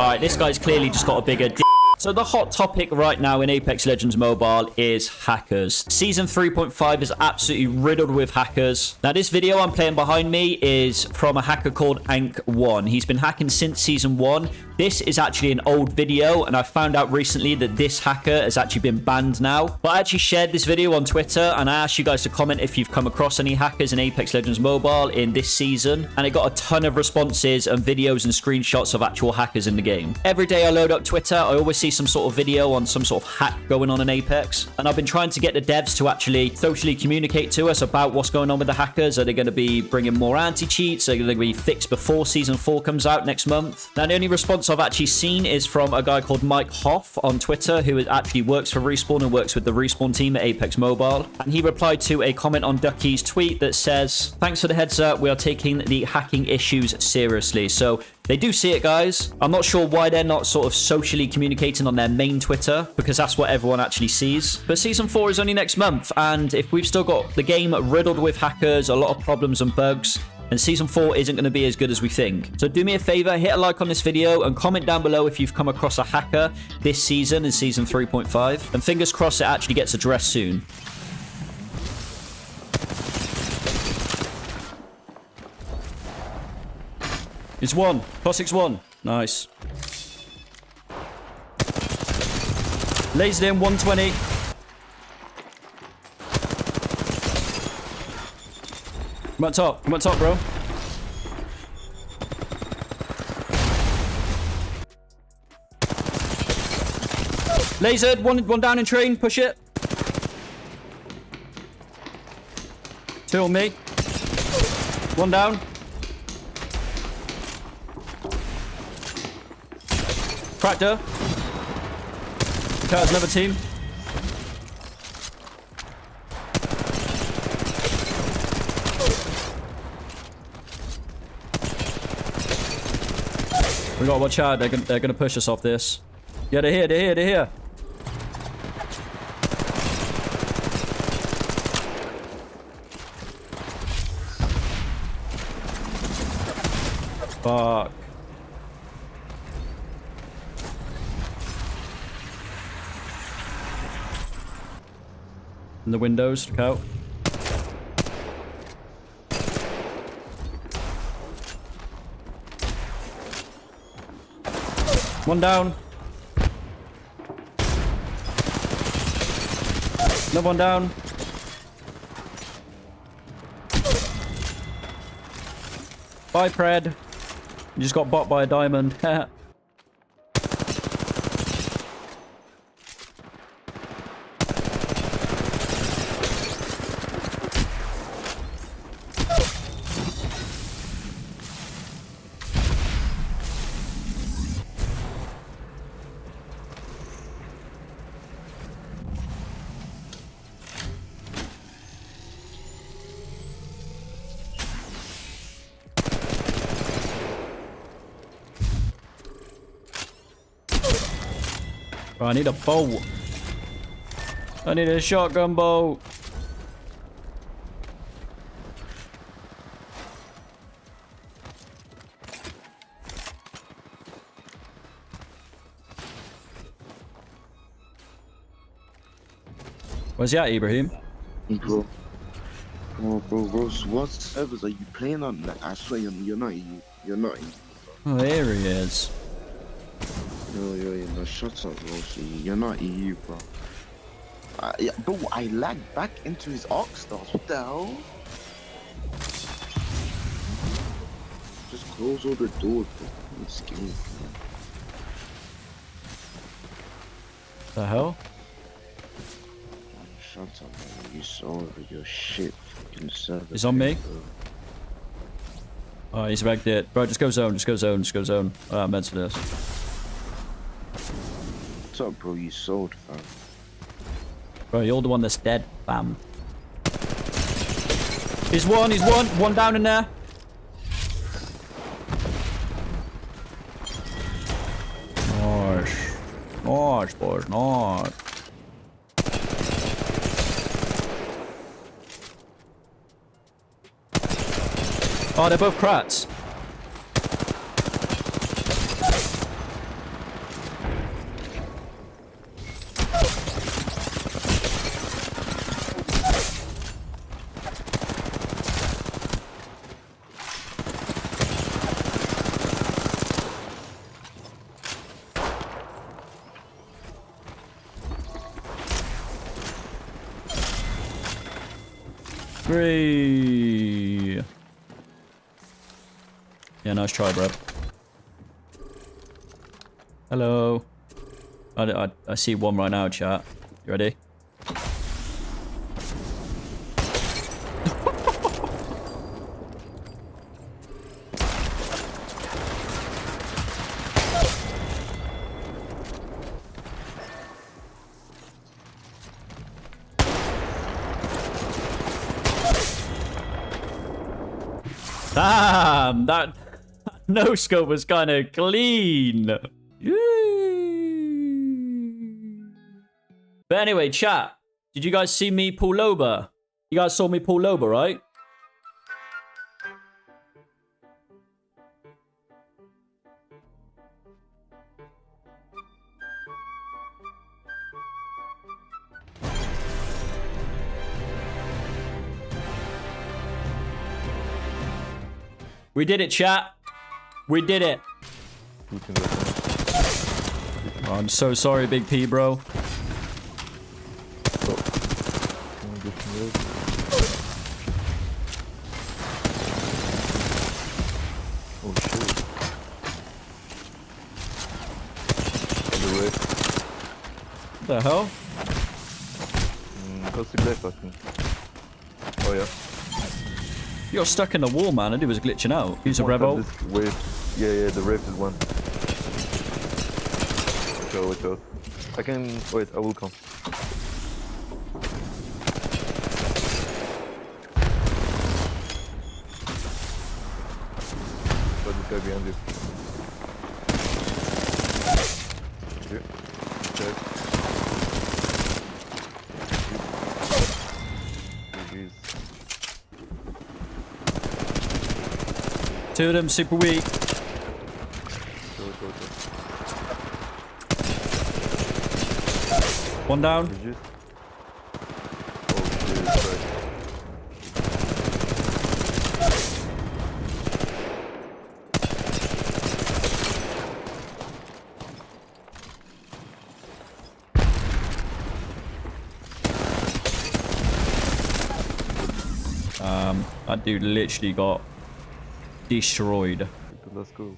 All right, this guy's clearly just got a bigger d so the hot topic right now in Apex Legends Mobile is hackers. Season 3.5 is absolutely riddled with hackers. Now this video I'm playing behind me is from a hacker called Ank1. He's been hacking since Season 1. This is actually an old video and I found out recently that this hacker has actually been banned now. But I actually shared this video on Twitter and I asked you guys to comment if you've come across any hackers in Apex Legends Mobile in this season. And it got a ton of responses and videos and screenshots of actual hackers in the game. Every day I load up Twitter, I always see some sort of video on some sort of hack going on in Apex. And I've been trying to get the devs to actually socially communicate to us about what's going on with the hackers. Are they going to be bringing more anti-cheats? Are they going to be fixed before Season 4 comes out next month? Now, the only response I've actually seen is from a guy called Mike Hoff on Twitter, who actually works for Respawn and works with the Respawn team at Apex Mobile. And he replied to a comment on Ducky's tweet that says, Thanks for the heads up. We are taking the hacking issues seriously. So they do see it, guys. I'm not sure why they're not sort of socially communicating on their main Twitter, because that's what everyone actually sees. But Season 4 is only next month, and if we've still got the game riddled with hackers, a lot of problems and bugs, and Season 4 isn't going to be as good as we think. So do me a favor, hit a like on this video and comment down below if you've come across a hacker this season in Season 3.5. And fingers crossed it actually gets addressed soon. It's one. Cossac's one. Nice. Lasered in 120. Come on top. Come on top, bro. Lasered. One, one down in train. Push it. Two on me. One down. Cracked her. another team. We gotta watch out. They're gonna, they're gonna push us off this. Yeah, they're here. They're here. They're here. Fuck. In the windows, look out. One down. Another one down. Bye, Pred. You just got bought by a diamond. Bro, I need a bow. I need a shotgun bow. Where's he at, Ibrahim? Bro. Oh, bro, bro, what servers are you playing on? I swear you're, you're not You're not Oh, there he is. Yo, yo, yo, no, shut up, bro. You're not EU, bro. Uh, yeah, bro, I lagged back into his Arc Stars. What the hell? Just close all the doors, bro. I'm scared, man. The hell? Shut up, man. You saw with your shit fucking server. He's on me. Bro. Oh, he's back it. Bro, just go zone, just go zone, just go zone. Oh, I'm meant to this. Up, bro? You sold, fam. Bro, you're the one that's dead, fam. He's one, he's one. One down in there. Nice. Nice, boys, nice. Oh, they're both crats. Three. Yeah, nice try, bro. Hello. I, I, I see one right now, chat. You ready? Damn, that no scope was kind of clean. Yay. But anyway, chat. Did you guys see me pull over? You guys saw me pull over, right? We did it, chat. We did it. You can go for Oh, I'm so sorry, Big P, bro. Come on, get some red. Oh shit. The way. What the hell? Mm, close to left, I think. Oh yeah. You're stuck in the wall, man. I knew it was glitching out. Use a rebel. tap revo. This wave. Yeah, yeah, the wave is one. Watch out, watch out. I can. Wait, I will come. Got this guy behind you. Here. Two of them super weak. Go, go, go. One down. Oh. Um, that dude literally got destroyed. Let's go.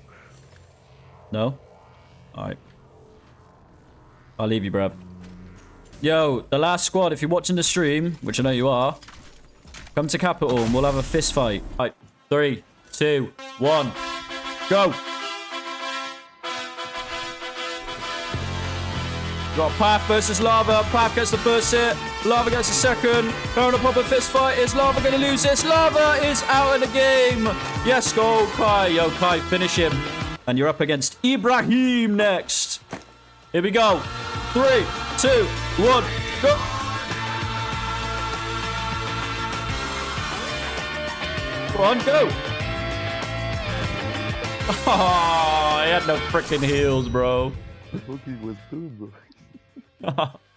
No? Alright. I'll leave you, bruv. Yo, the last squad, if you're watching the stream, which I know you are, come to Capital and we'll have a fist fight. Alright, three, two, one, go! Got Path versus Lava. Path gets the first hit. Lava gets the second. They're a proper fist fight. Is Lava going to lose this? Lava is out of the game. Yes, go Kai. Yo, Kai, finish him. And you're up against Ibrahim next. Here we go. Three, two, one, go. Go on, go. Oh, he had no freaking heals, bro. He was doing, bro?